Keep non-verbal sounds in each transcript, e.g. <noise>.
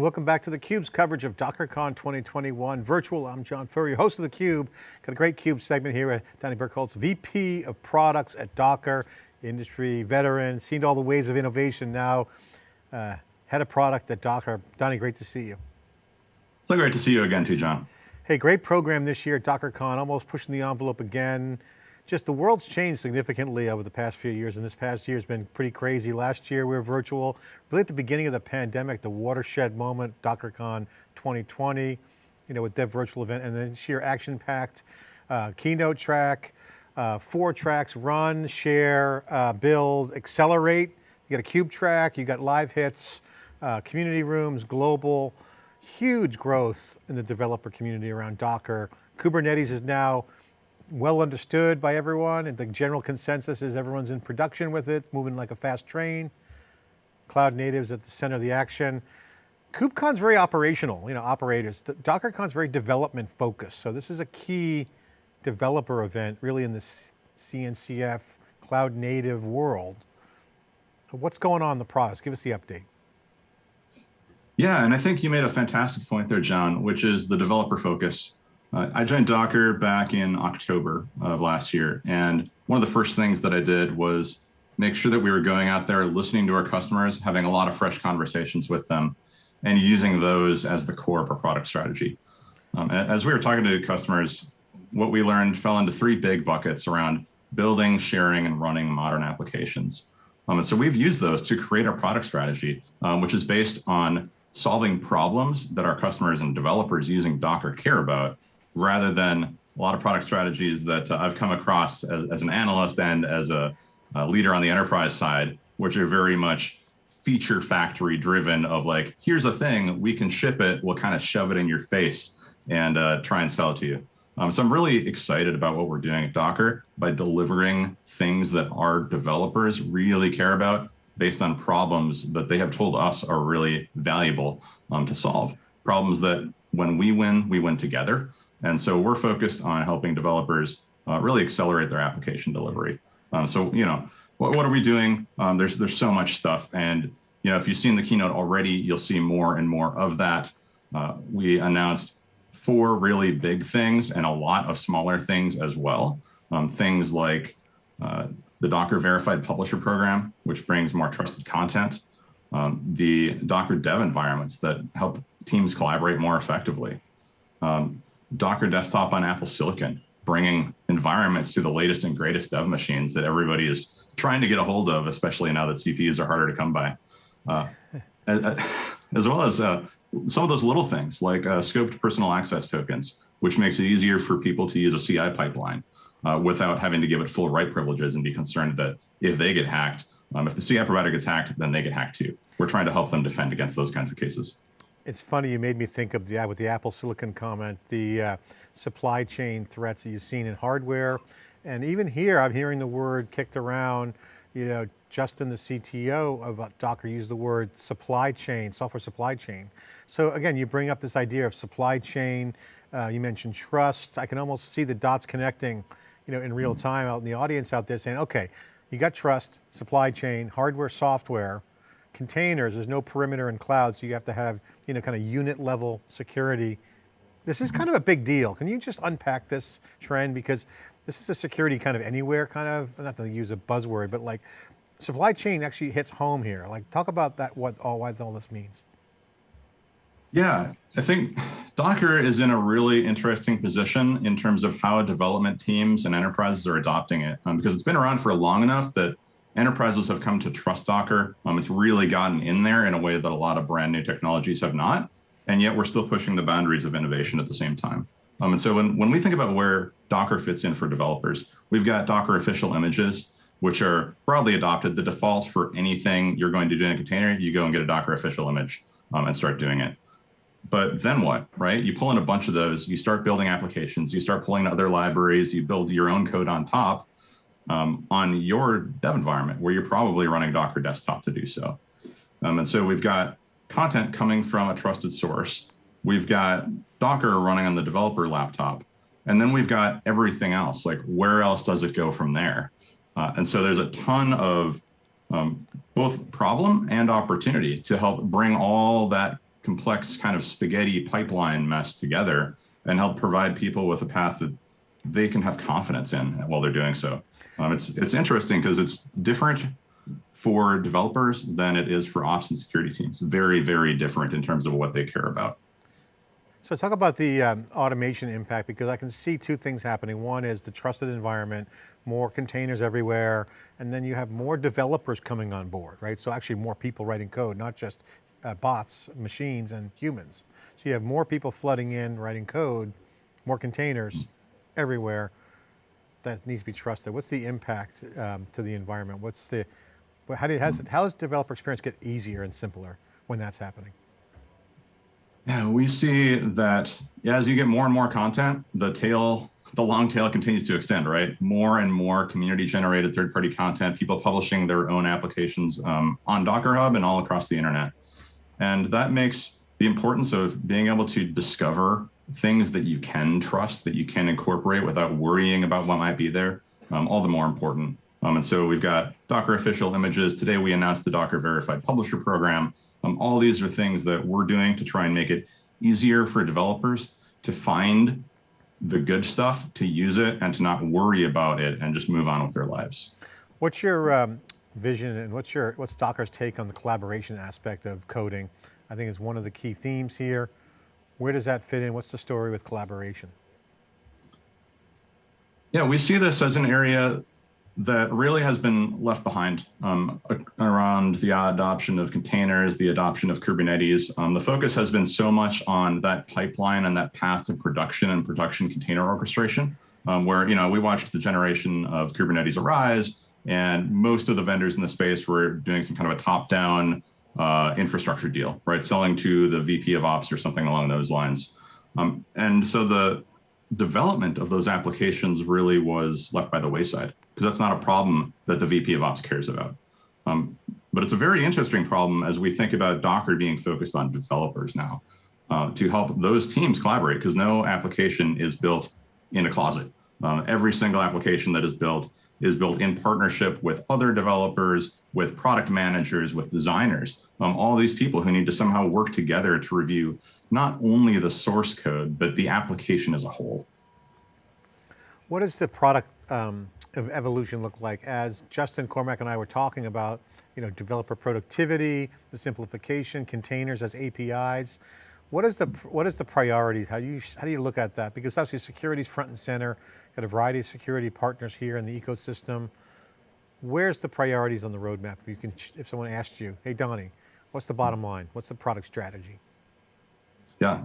Well, welcome back to theCUBE's coverage of DockerCon 2021 virtual. I'm John Furrier, host of theCUBE. Got a great CUBE segment here at Donnie Berkholz, VP of Products at Docker, industry veteran, seen all the ways of innovation now, uh, head of product at Docker. Donnie, great to see you. So great to see you again too, John. Hey, great program this year at DockerCon, almost pushing the envelope again just the world's changed significantly over the past few years and this past year has been pretty crazy. Last year we were virtual, really at the beginning of the pandemic, the watershed moment, DockerCon 2020, you know, with that virtual event and then sheer action packed uh, keynote track, uh, four tracks, run, share, uh, build, accelerate. You got a cube track, you got live hits, uh, community rooms, global, huge growth in the developer community around Docker. Kubernetes is now well understood by everyone and the general consensus is everyone's in production with it, moving like a fast train. Cloud natives at the center of the action. KubeCon's very operational, you know, operators. DockerCon's very development focused. So this is a key developer event really in the CNCF cloud native world. What's going on in the products? Give us the update. Yeah, and I think you made a fantastic point there, John, which is the developer focus. Uh, I joined Docker back in October of last year. And one of the first things that I did was make sure that we were going out there, listening to our customers, having a lot of fresh conversations with them, and using those as the core of our product strategy. Um, as we were talking to customers, what we learned fell into three big buckets around building, sharing, and running modern applications. Um, and so we've used those to create our product strategy, um, which is based on solving problems that our customers and developers using Docker care about rather than a lot of product strategies that uh, I've come across as, as, an analyst and as a, a, leader on the enterprise side, which are very much feature factory driven of like, here's a thing, we can ship it, we'll kind of shove it in your face and uh, try and sell it to you. Um, so I'm really excited about what we're doing at Docker by delivering things that our developers really care about based on problems that they have told us are really valuable um, to solve. Problems that when we win, we win together. And so we're focused on helping developers uh, really accelerate their application delivery. Um, so, you know, what, what are we doing? Um, there's, there's so much stuff. And, you know, if you've seen the keynote already, you'll see more and more of that. Uh, we announced four really big things and a lot of smaller things as well. Um, things like uh, the Docker Verified Publisher Program, which brings more trusted content, um, the Docker dev environments that help teams collaborate more effectively, um, Docker desktop on Apple Silicon, bringing environments to the latest and greatest dev machines that everybody is trying to get a hold of, especially now that CPUs are harder to come by. Uh, <laughs> as well as uh, some of those little things like uh, scoped personal access tokens, which makes it easier for people to use a CI pipeline uh, without having to give it full write privileges and be concerned that if they get hacked, um, if the CI provider gets hacked, then they get hacked too. We're trying to help them defend against those kinds of cases. It's funny, you made me think of the, with the Apple Silicon comment, the uh, supply chain threats that you've seen in hardware. And even here, I'm hearing the word kicked around, you know, Justin, the CTO of uh, Docker used the word supply chain, software supply chain. So again, you bring up this idea of supply chain, uh, you mentioned trust. I can almost see the dots connecting, you know, in real time out in the audience out there saying, okay, you got trust, supply chain, hardware, software, containers, there's no perimeter in cloud, so you have to have, you know, kind of unit level security. This is kind of a big deal. Can you just unpack this trend? Because this is a security kind of anywhere kind of, not to use a buzzword, but like supply chain actually hits home here. Like talk about that, what all, why all this means. Yeah, I think Docker is in a really interesting position in terms of how development teams and enterprises are adopting it um, because it's been around for long enough that enterprises have come to trust Docker. Um, it's really gotten in there in a way that a lot of brand new technologies have not. And yet we're still pushing the boundaries of innovation at the same time. Um, and so when, when we think about where Docker fits in for developers, we've got Docker official images, which are broadly adopted. The default for anything you're going to do in a container, you go and get a Docker official image um, and start doing it. But then what, right? You pull in a bunch of those, you start building applications, you start pulling other libraries, you build your own code on top, um, on your dev environment where you're probably running Docker desktop to do so. Um, and so we've got content coming from a trusted source. We've got Docker running on the developer laptop. And then we've got everything else, like where else does it go from there? Uh, and so there's a ton of um, both problem and opportunity to help bring all that complex kind of spaghetti pipeline mess together and help provide people with a path that they can have confidence in while they're doing so. Um, it's it's interesting because it's different for developers than it is for ops and security teams. Very, very different in terms of what they care about. So talk about the um, automation impact because I can see two things happening. One is the trusted environment, more containers everywhere, and then you have more developers coming on board, right? So actually more people writing code, not just uh, bots, machines, and humans. So you have more people flooding in, writing code, more containers everywhere that needs to be trusted. What's the impact um, to the environment? What's the, how, do, has, how does developer experience get easier and simpler when that's happening? Yeah, we see that as you get more and more content, the tail, the long tail continues to extend, right? More and more community generated third party content, people publishing their own applications um, on Docker Hub and all across the internet. And that makes the importance of being able to discover things that you can trust, that you can incorporate without worrying about what might be there, um, all the more important. Um, and so we've got Docker official images. Today we announced the Docker Verified Publisher Program. Um, all these are things that we're doing to try and make it easier for developers to find the good stuff, to use it, and to not worry about it and just move on with their lives. What's your um, vision and what's your what's Docker's take on the collaboration aspect of coding? I think is one of the key themes here. Where does that fit in? What's the story with collaboration? Yeah, we see this as an area that really has been left behind um, around the adoption of containers, the adoption of Kubernetes. Um, the focus has been so much on that pipeline and that path to production and production container orchestration, um, where you know we watched the generation of Kubernetes arise, and most of the vendors in the space were doing some kind of a top-down uh, infrastructure deal, right? Selling to the VP of Ops or something along those lines. Um, and so the development of those applications really was left by the wayside because that's not a problem that the VP of Ops cares about. Um, but it's a very interesting problem as we think about Docker being focused on developers now uh, to help those teams collaborate because no application is built in a closet. Uh, every single application that is built is built in partnership with other developers, with product managers, with designers, um, all these people who need to somehow work together to review not only the source code, but the application as a whole. What does the product um, of evolution look like? As Justin Cormack and I were talking about, you know, developer productivity, the simplification, containers as APIs. What is the what is the priority? How do you how do you look at that? Because obviously security is front and center. Got a variety of security partners here in the ecosystem. Where's the priorities on the roadmap? If you can, if someone asked you, hey Donnie, what's the bottom line? What's the product strategy? Yeah,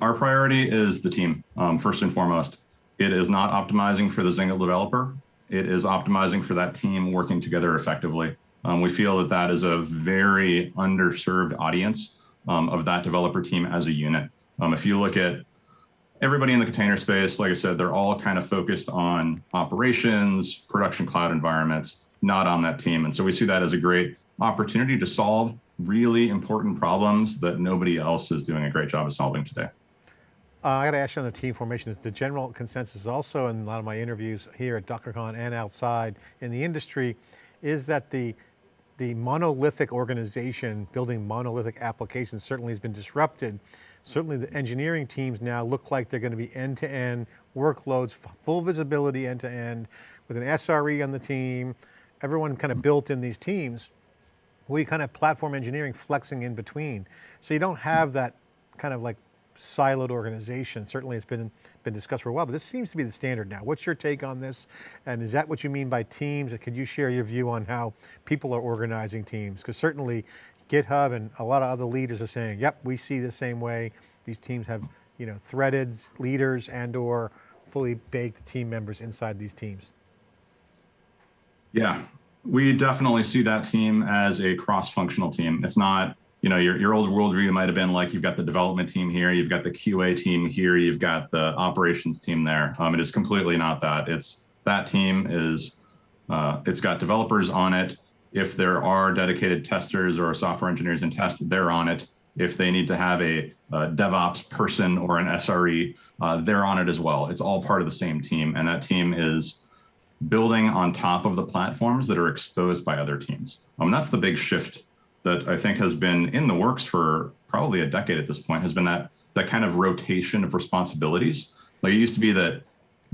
our priority is the team, um, first and foremost. It is not optimizing for the single developer. It is optimizing for that team working together effectively. Um, we feel that that is a very underserved audience um, of that developer team as a unit. Um, if you look at everybody in the container space, like I said, they're all kind of focused on operations, production cloud environments, not on that team. And so we see that as a great opportunity to solve really important problems that nobody else is doing a great job of solving today. Uh, I got to ask you on the team formation, Is the general consensus also in a lot of my interviews here at DockerCon and outside in the industry is that the, the monolithic organization building monolithic applications certainly has been disrupted Certainly the engineering teams now look like they're going to be end-to-end -end workloads, full visibility end-to-end, -end, with an SRE on the team, everyone kind of built in these teams. We kind of platform engineering flexing in between. So you don't have that kind of like siloed organization. Certainly it's been, been discussed for a while, but this seems to be the standard now. What's your take on this? And is that what you mean by teams? And could you share your view on how people are organizing teams? Because certainly GitHub and a lot of other leaders are saying, yep, we see the same way. These teams have you know, threaded leaders and or fully baked team members inside these teams. Yeah, we definitely see that team as a cross-functional team. It's not, you know, your, your old worldview might have been like, you've got the development team here, you've got the QA team here, you've got the operations team there. Um, it is completely not that. It's that team is, uh, it's got developers on it. If there are dedicated testers or software engineers in test, they're on it. If they need to have a, a DevOps person or an SRE, uh, they're on it as well. It's all part of the same team. And that team is building on top of the platforms that are exposed by other teams. Um, that's the big shift that I think has been in the works for probably a decade at this point has been that that kind of rotation of responsibilities. Like it used to be that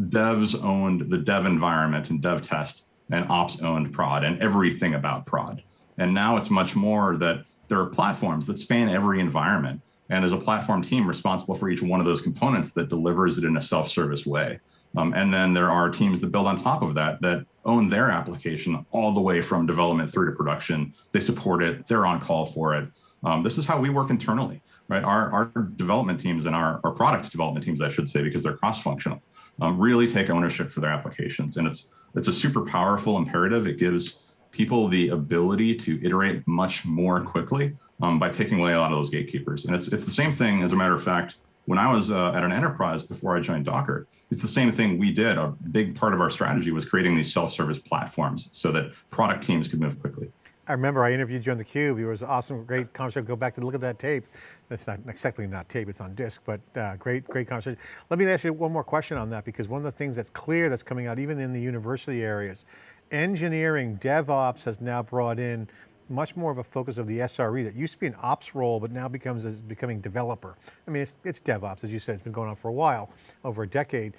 devs owned the dev environment and dev test and ops owned prod and everything about prod. And now it's much more that there are platforms that span every environment. And there's a platform team responsible for each one of those components that delivers it in a self-service way. Um, and then there are teams that build on top of that, that own their application all the way from development through to production. They support it, they're on call for it. Um, this is how we work internally, right? Our, our development teams and our, our product development teams, I should say, because they're cross-functional, um, really take ownership for their applications. And it's, it's a super powerful imperative. It gives people the ability to iterate much more quickly um, by taking away a lot of those gatekeepers. And it's, it's the same thing, as a matter of fact, when I was uh, at an enterprise before I joined Docker, it's the same thing we did. A big part of our strategy was creating these self-service platforms so that product teams could move quickly. I remember I interviewed you on theCUBE. It was awesome, great conversation. Go back to look at that tape. That's not exactly not tape, it's on disk, but uh, great, great conversation. Let me ask you one more question on that because one of the things that's clear that's coming out even in the university areas, engineering, DevOps has now brought in much more of a focus of the SRE that used to be an ops role, but now becomes as becoming developer. I mean, it's, it's DevOps, as you said, it's been going on for a while, over a decade.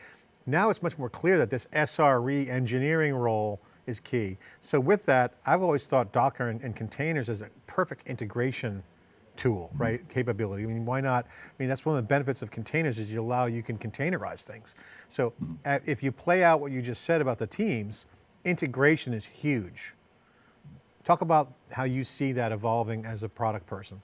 Now it's much more clear that this SRE engineering role is key. So with that, I've always thought Docker and, and containers as a perfect integration tool, mm -hmm. right? Capability. I mean, why not? I mean, that's one of the benefits of containers is you allow, you can containerize things. So mm -hmm. if you play out what you just said about the teams, integration is huge. Talk about how you see that evolving as a product person.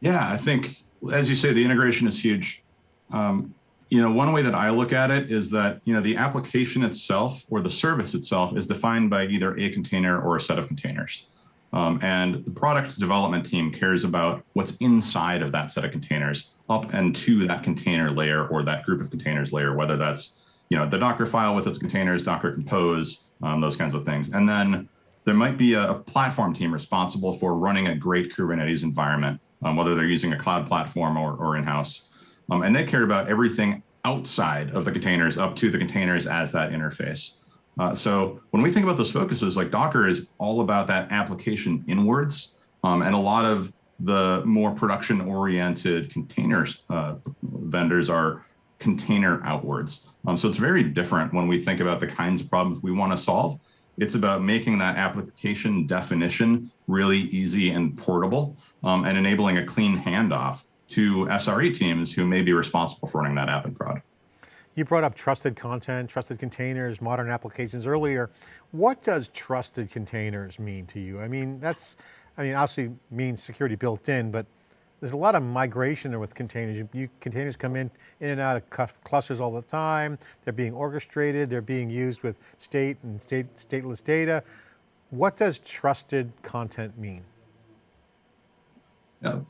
Yeah, I think, as you say, the integration is huge. Um, you know, one way that I look at it is that, you know, the application itself or the service itself is defined by either a container or a set of containers. Um, and the product development team cares about what's inside of that set of containers up and to that container layer or that group of containers layer, whether that's, you know, the Docker file with its containers, Docker Compose, um, those kinds of things. And then there might be a, a platform team responsible for running a great Kubernetes environment, um, whether they're using a cloud platform or, or in-house. Um, and they care about everything outside of the containers up to the containers as that interface. Uh, so when we think about those focuses, like Docker is all about that application inwards, um, and a lot of the more production-oriented containers uh, vendors are container outwards. Um, so it's very different when we think about the kinds of problems we want to solve. It's about making that application definition really easy and portable um, and enabling a clean handoff to SRE teams who may be responsible for running that app in prod. You brought up trusted content, trusted containers, modern applications earlier. What does trusted containers mean to you? I mean, that's, I mean, obviously means security built in, but there's a lot of migration there with containers. You, you, containers come in, in and out of clusters all the time. They're being orchestrated. They're being used with state and state, stateless data. What does trusted content mean? Yeah.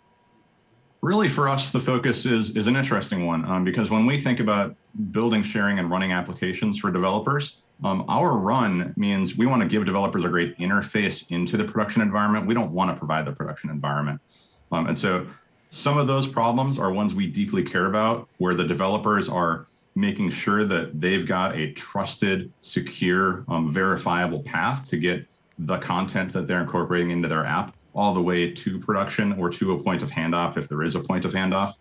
Really for us, the focus is, is an interesting one um, because when we think about building, sharing, and running applications for developers, um, our run means we want to give developers a great interface into the production environment. We don't want to provide the production environment. Um, and so some of those problems are ones we deeply care about, where the developers are making sure that they've got a trusted, secure, um, verifiable path to get the content that they're incorporating into their app all the way to production or to a point of handoff if there is a point of handoff.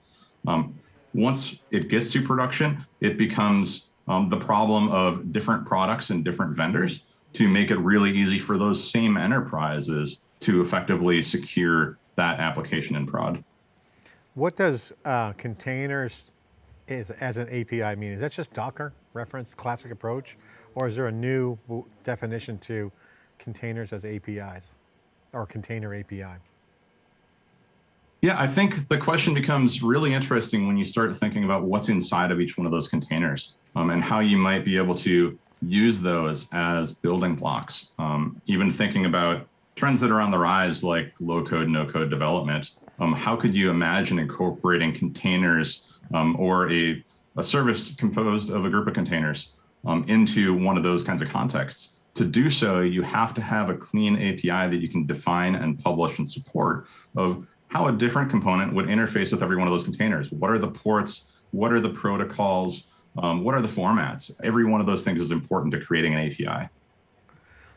Um, once it gets to production, it becomes um, the problem of different products and different vendors to make it really easy for those same enterprises to effectively secure that application in prod. What does uh, containers is, as an API mean? Is that just Docker reference, classic approach? Or is there a new definition to containers as APIs or container API? Yeah, I think the question becomes really interesting when you start thinking about what's inside of each one of those containers um, and how you might be able to use those as building blocks. Um, even thinking about trends that are on the rise like low code, no code development um, how could you imagine incorporating containers um, or a, a service composed of a group of containers um, into one of those kinds of contexts? To do so, you have to have a clean API that you can define and publish and support of how a different component would interface with every one of those containers. What are the ports? What are the protocols? Um, what are the formats? Every one of those things is important to creating an API.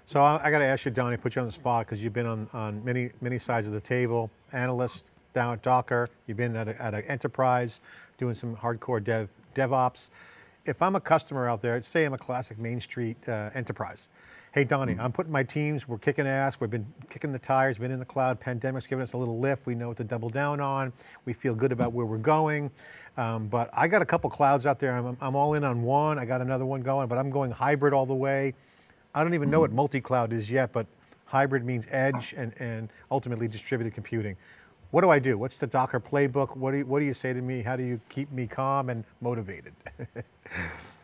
So I, I got to ask you, Donnie, put you on the spot because you've been on, on many, many sides of the table, analyst down at Docker, you've been at, at an enterprise doing some hardcore dev, DevOps. If I'm a customer out there, say I'm a classic Main Street uh, enterprise, hey Donnie, mm -hmm. I'm putting my teams, we're kicking ass, we've been kicking the tires, been in the cloud, pandemic's giving us a little lift, we know what to double down on, we feel good about where we're going, um, but I got a couple clouds out there, I'm, I'm all in on one, I got another one going, but I'm going hybrid all the way. I don't even know what multi-cloud is yet, but hybrid means edge and, and ultimately distributed computing. What do I do? What's the Docker playbook? What do you, what do you say to me? How do you keep me calm and motivated? <laughs>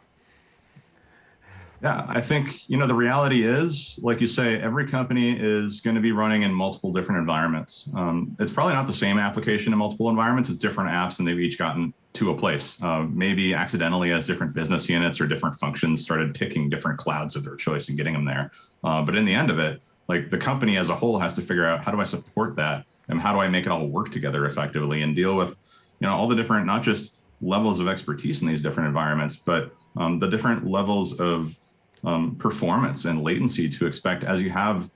yeah, I think, you know, the reality is, like you say, every company is going to be running in multiple different environments. Um, it's probably not the same application in multiple environments. It's different apps and they've each gotten to a place. Uh, maybe accidentally as different business units or different functions started picking different clouds of their choice and getting them there. Uh, but in the end of it, like the company as a whole has to figure out how do I support that and how do I make it all work together effectively and deal with, you know, all the different, not just levels of expertise in these different environments, but um, the different levels of um, performance and latency to expect as you have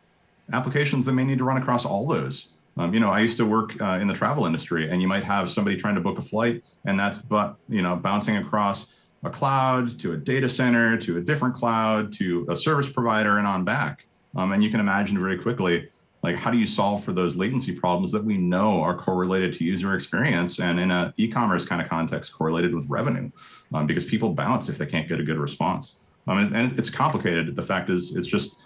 applications that may need to run across all those. Um, you know, I used to work uh, in the travel industry and you might have somebody trying to book a flight and that's but, you know, bouncing across a cloud to a data center, to a different cloud, to a service provider and on back. Um, and you can imagine very quickly, like how do you solve for those latency problems that we know are correlated to user experience and in an e-commerce kind of context correlated with revenue um, because people bounce if they can't get a good response. Um, and, and, it's complicated. The fact is it's just,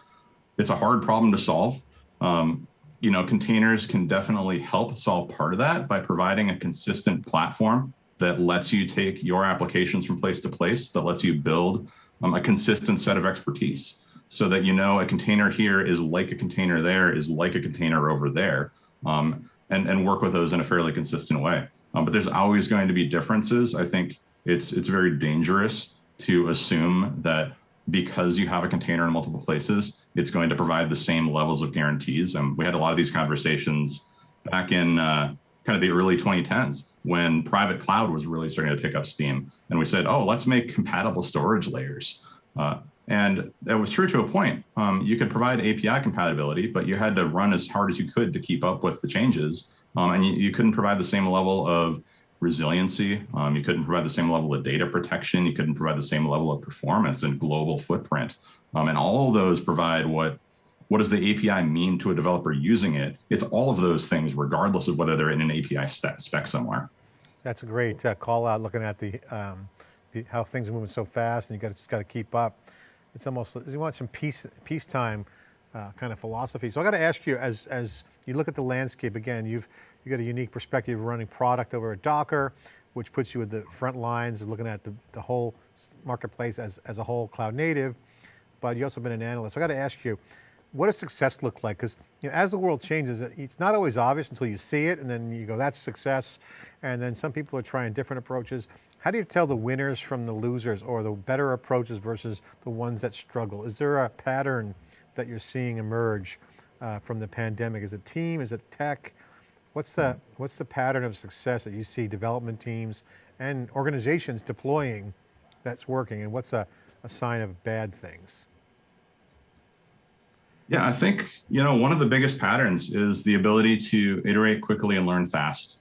it's a hard problem to solve. Um, you know, containers can definitely help solve part of that by providing a consistent platform that lets you take your applications from place to place, that lets you build um, a consistent set of expertise so that you know a container here is like a container there is like a container over there um, and, and work with those in a fairly consistent way. Um, but there's always going to be differences. I think it's, it's very dangerous to assume that because you have a container in multiple places, it's going to provide the same levels of guarantees. And we had a lot of these conversations back in uh, kind of the early 2010s when private cloud was really starting to pick up steam. And we said, oh, let's make compatible storage layers. Uh, and that was true to a point. Um, you could provide API compatibility, but you had to run as hard as you could to keep up with the changes. Um, and you, you couldn't provide the same level of resiliency. Um, you couldn't provide the same level of data protection. You couldn't provide the same level of performance and global footprint. Um, and all of those provide what what does the API mean to a developer using it? It's all of those things, regardless of whether they're in an API spec somewhere. That's a great uh, call out, looking at the, um, the, how things are moving so fast, and you got got to keep up. It's almost you want some peace peacetime uh, kind of philosophy. So I got to ask you, as as you look at the landscape again, you've you got a unique perspective of running product over at Docker, which puts you at the front lines of looking at the, the whole marketplace as, as a whole cloud native, but you've also been an analyst. So I got to ask you, what does success look like? Because you know, as the world changes, it's not always obvious until you see it and then you go, that's success. And then some people are trying different approaches. How do you tell the winners from the losers or the better approaches versus the ones that struggle? Is there a pattern that you're seeing emerge uh, from the pandemic? Is it team, is it tech? What's the, what's the pattern of success that you see development teams and organizations deploying that's working and what's a, a sign of bad things? Yeah, I think, you know, one of the biggest patterns is the ability to iterate quickly and learn fast.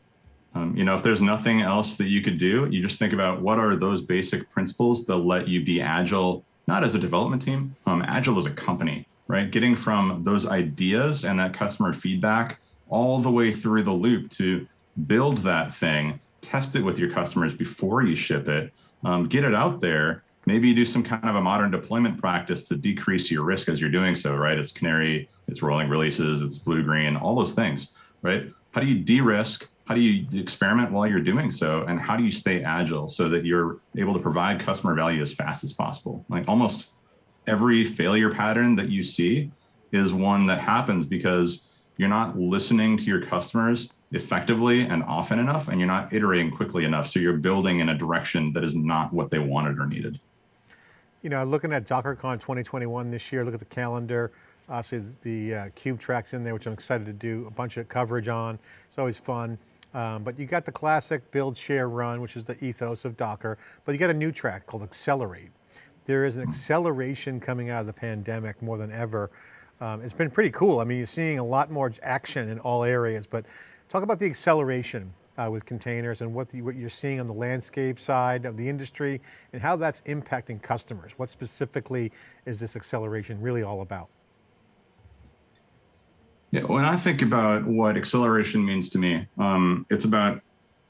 Um, you know, if there's nothing else that you could do, you just think about what are those basic principles that let you be agile, not as a development team, um, agile as a company, right? Getting from those ideas and that customer feedback all the way through the loop to build that thing, test it with your customers before you ship it, um, get it out there. Maybe you do some kind of a modern deployment practice to decrease your risk as you're doing so, right? It's canary, it's rolling releases, it's blue green, all those things, right? How do you de-risk? How do you experiment while you're doing so? And how do you stay agile so that you're able to provide customer value as fast as possible? Like almost every failure pattern that you see is one that happens because you're not listening to your customers effectively and often enough, and you're not iterating quickly enough. So you're building in a direction that is not what they wanted or needed. You know, looking at DockerCon 2021 this year, look at the calendar, obviously the uh, KubeTrack's in there, which I'm excited to do a bunch of coverage on. It's always fun. Um, but you got the classic build, share, run, which is the ethos of Docker, but you got a new track called Accelerate. there is an acceleration coming out of the pandemic more than ever. Um, it's been pretty cool. I mean, you're seeing a lot more action in all areas, but talk about the acceleration uh, with containers and what, the, what you're seeing on the landscape side of the industry and how that's impacting customers. What specifically is this acceleration really all about? Yeah, when I think about what acceleration means to me, um, it's about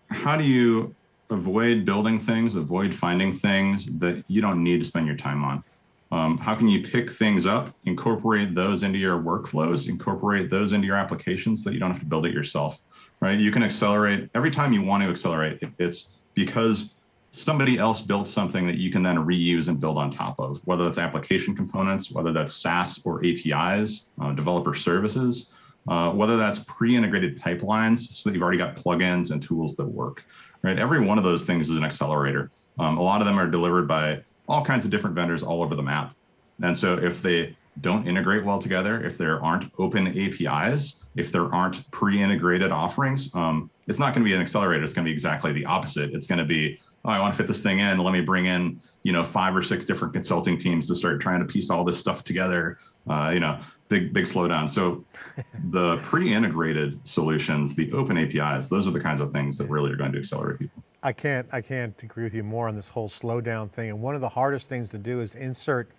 how do you avoid building things, avoid finding things that you don't need to spend your time on. Um, how can you pick things up, incorporate those into your workflows, incorporate those into your applications so that you don't have to build it yourself, right? You can accelerate every time you want to accelerate. It's because somebody else built something that you can then reuse and build on top of, whether that's application components, whether that's SaaS or APIs, uh, developer services, uh, whether that's pre-integrated pipelines so that you've already got plugins and tools that work, right? Every one of those things is an accelerator. Um, a lot of them are delivered by all kinds of different vendors all over the map. And so if they don't integrate well together, if there aren't open APIs, if there aren't pre-integrated offerings, um, it's not going to be an accelerator. It's going to be exactly the opposite. It's going to be, oh, I want to fit this thing in. Let me bring in, you know, five or six different consulting teams to start trying to piece all this stuff together. Uh, you know, big big slowdown. So <laughs> the pre-integrated solutions, the open APIs, those are the kinds of things that really are going to accelerate people. I can't I can't agree with you more on this whole slowdown thing. And one of the hardest things to do is insert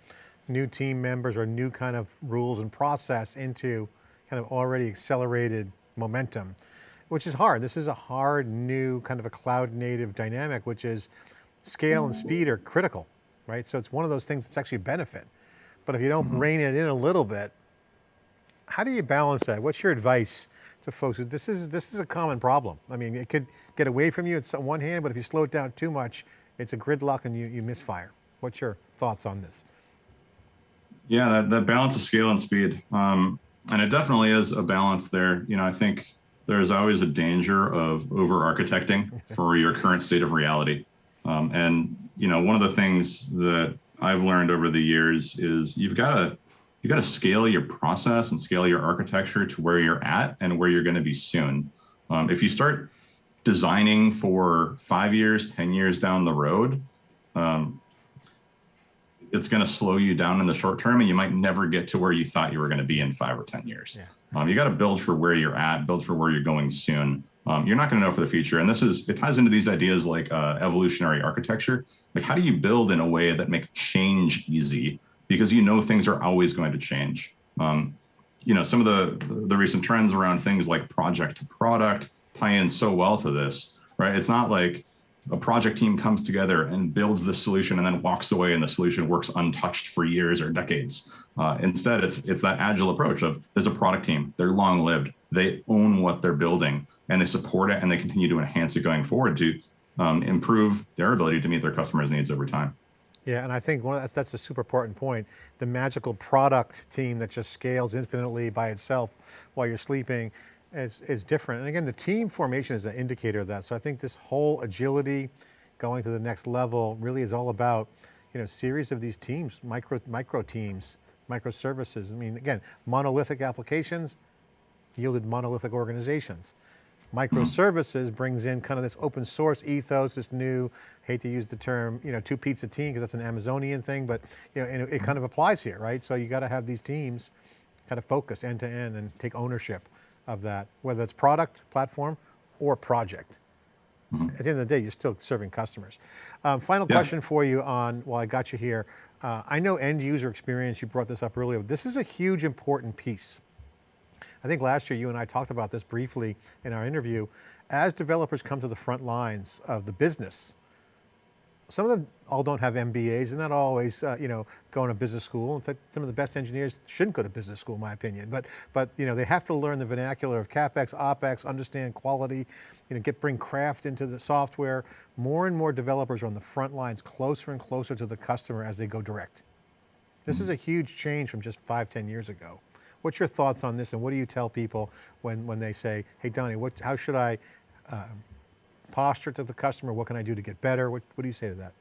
new team members or new kind of rules and process into kind of already accelerated momentum, which is hard. This is a hard new kind of a cloud native dynamic, which is scale and speed are critical, right? So it's one of those things that's actually a benefit. But if you don't mm -hmm. rein it in a little bit, how do you balance that? What's your advice to folks? This is, this is a common problem. I mean, it could get away from you on one hand, but if you slow it down too much, it's a gridlock and you, you misfire. What's your thoughts on this? Yeah, that, that balance of scale and speed. Um, and it definitely is a balance there. You know, I think there's always a danger of over architecting <laughs> for your current state of reality. Um, and, you know, one of the things that I've learned over the years is you've got to you got to scale your process and scale your architecture to where you're at and where you're going to be soon. Um, if you start designing for five years, 10 years down the road, um, it's going to slow you down in the short term and you might never get to where you thought you were going to be in five or 10 years. Yeah. Um, you got to build for where you're at, build for where you're going soon. Um, you're not going to know for the future. And this is, it ties into these ideas like uh, evolutionary architecture. Like how do you build in a way that makes change easy? Because you know things are always going to change. Um, you know, some of the, the recent trends around things like project to product tie in so well to this, right? It's not like, a project team comes together and builds the solution and then walks away and the solution works untouched for years or decades. Uh, instead, it's it's that agile approach of there's a product team, they're long lived, they own what they're building and they support it and they continue to enhance it going forward to um, improve their ability to meet their customers' needs over time. Yeah, and I think one that's, that's a super important point. The magical product team that just scales infinitely by itself while you're sleeping is, is different. And again, the team formation is an indicator of that. So I think this whole agility going to the next level really is all about, you know, series of these teams, micro, micro teams, microservices. I mean, again, monolithic applications yielded monolithic organizations. Microservices mm. brings in kind of this open source ethos, this new, hate to use the term, you know, two pizza team because that's an Amazonian thing, but you know, it, it kind of applies here, right? So you got to have these teams kind of focus end to end and take ownership of that, whether it's product, platform, or project. Mm -hmm. At the end of the day, you're still serving customers. Um, final yeah. question for you on, while I got you here, uh, I know end user experience, you brought this up earlier, this is a huge important piece. I think last year you and I talked about this briefly in our interview. As developers come to the front lines of the business, some of them all don't have MBAs and not always, uh, you know, going to business school. In fact, some of the best engineers shouldn't go to business school, in my opinion. But, but you know, they have to learn the vernacular of CapEx, OpEx, understand quality, you know, get bring craft into the software. More and more developers are on the front lines, closer and closer to the customer as they go direct. This mm -hmm. is a huge change from just five, ten years ago. What's your thoughts on this and what do you tell people when, when they say, hey Donnie, what, how should I uh, posture to the customer? What can I do to get better? What, what do you say to that?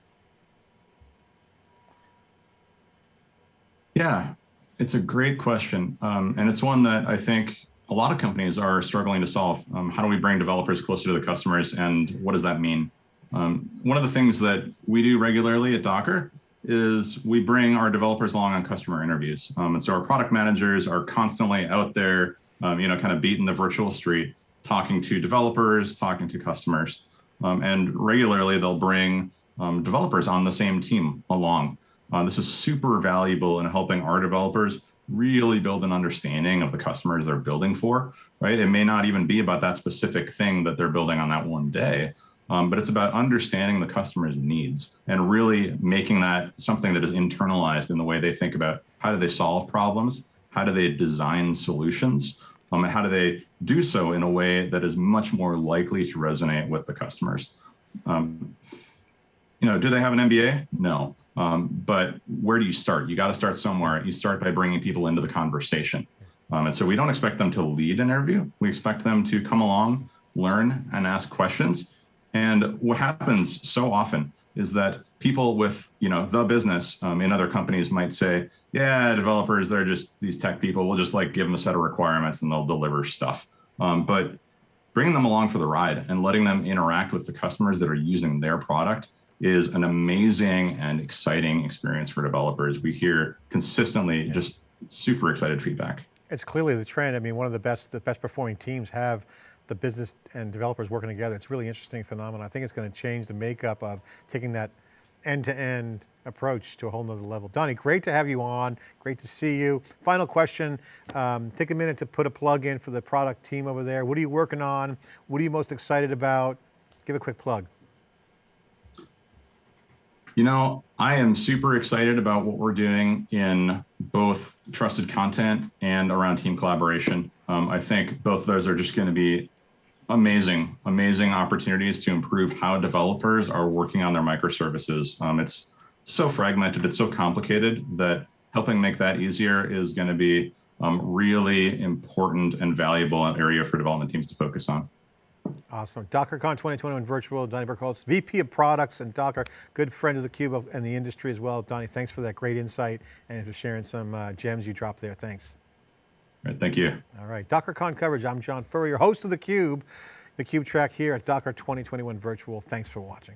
Yeah, it's a great question. Um, and it's one that I think a lot of companies are struggling to solve. Um, how do we bring developers closer to the customers and what does that mean? Um, one of the things that we do regularly at Docker is we bring our developers along on customer interviews. Um, and so our product managers are constantly out there, um, you know, kind of beating the virtual street, talking to developers, talking to customers. Um, and regularly they'll bring um, developers on the same team along. Uh, this is super valuable in helping our developers really build an understanding of the customers they're building for, right? It may not even be about that specific thing that they're building on that one day, um, but it's about understanding the customer's needs and really making that something that is internalized in the way they think about how do they solve problems, how do they design solutions, um, and how do they do so in a way that is much more likely to resonate with the customers. Um, you know, do they have an MBA? No. Um, but where do you start? You got to start somewhere. You start by bringing people into the conversation. Um, and so we don't expect them to lead an interview. We expect them to come along, learn and ask questions. And what happens so often is that people with, you know, the business um, in other companies might say, yeah, developers, they're just these tech people. We'll just like give them a set of requirements and they'll deliver stuff. Um, but bringing them along for the ride and letting them interact with the customers that are using their product is an amazing and exciting experience for developers. We hear consistently yeah. just super excited feedback. It's clearly the trend. I mean, one of the best, the best performing teams have the business and developers working together. It's really interesting phenomenon. I think it's going to change the makeup of taking that end-to-end -end approach to a whole nother level. Donnie, great to have you on. Great to see you. Final question, um, take a minute to put a plug in for the product team over there. What are you working on? What are you most excited about? Give a quick plug. You know, I am super excited about what we're doing in both trusted content and around team collaboration. Um, I think both those are just going to be amazing, amazing opportunities to improve how developers are working on their microservices. Um, it's so fragmented, it's so complicated that helping make that easier is going to be um, really important and valuable area for development teams to focus on. Awesome. DockerCon 2021 virtual, Donnie Berkholz, VP of Products and Docker, good friend of theCUBE and the industry as well. Donnie, thanks for that great insight and for sharing some uh, gems you dropped there. Thanks. All right, thank you. All right, DockerCon coverage. I'm John Furrier, host of theCUBE, theCUBE track here at Docker 2021 virtual. Thanks for watching.